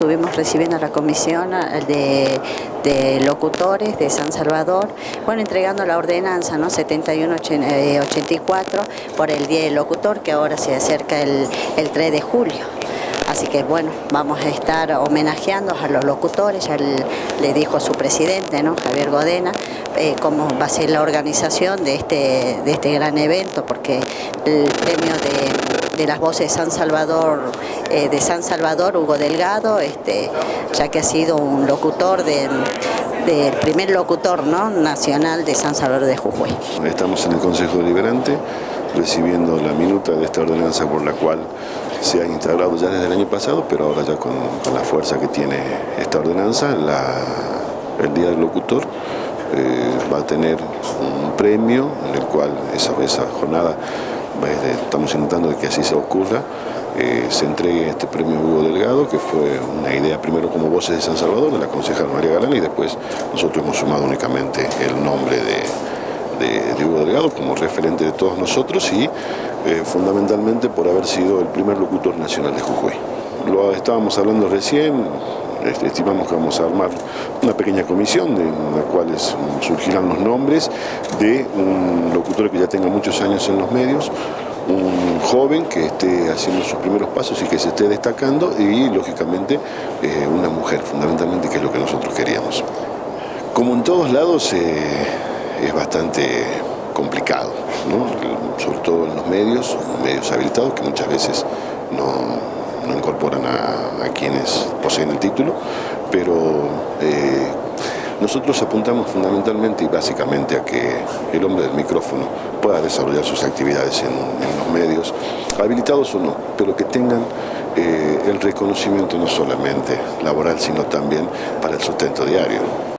Estuvimos recibiendo a la comisión de, de, locutores de San Salvador, bueno, entregando la ordenanza ¿no? 7184 por el Día del Locutor, que ahora se acerca el, el 3 de julio. Así que bueno, vamos a estar homenajeando a los locutores, ya le dijo su presidente, ¿no? Javier Godena, eh, cómo va a ser la organización de este, de este gran evento, porque el premio de de las voces de San Salvador, eh, de San Salvador, Hugo Delgado, este, ya que ha sido un locutor del primer locutor ¿no? nacional de San Salvador de Jujuy. Estamos en el Consejo Deliberante recibiendo la minuta de esta ordenanza por la cual se ha instaurado ya desde el año pasado, pero ahora ya con, la fuerza que tiene esta ordenanza, el Día del Locutor eh, va a tener un premio en el cual esa, esa jornada estamos intentando que así se ocurra, eh, se entregue este premio Hugo Delgado, que fue una idea primero como Voces de San Salvador, de la concejal María Galán, y después nosotros hemos sumado únicamente el nombre de, Hugo Delgado como referente de todos nosotros y eh, fundamentalmente por haber sido el primer locutor nacional de Jujuy. Lo estábamos hablando recién, este, estimamos que vamos a armar una pequeña comisión en la cual surgirán los nombres de un locutor que ya tenga muchos años en los medios, un joven que esté haciendo sus primeros pasos y que se esté destacando y lógicamente eh, una mujer fundamentalmente que es lo que nosotros queríamos. Como en todos lados eh, es bastante complicado, sobre todo en los medios, medios habilitados que muchas veces no, no incorporan a, quienes poseen el título, pero eh, nosotros apuntamos fundamentalmente y básicamente a que el hombre del micrófono pueda desarrollar sus actividades en, los medios, habilitados o no, pero que tengan eh, el reconocimiento no solamente laboral, sino también para el sustento diario.